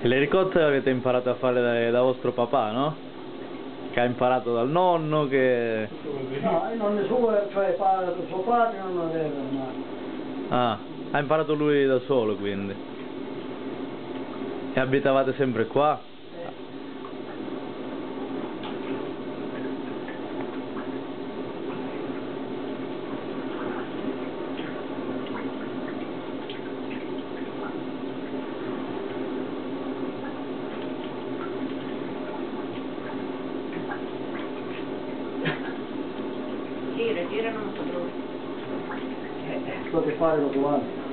E le ricotte le avete imparato a fare da, da vostro papà, no? Che ha imparato dal nonno, che... No, non ne suo, cioè padre, suo padre non aveva mai. Ah, ha imparato lui da solo quindi. E abitavate sempre qua? Pereira não entrou. Estou de do ano.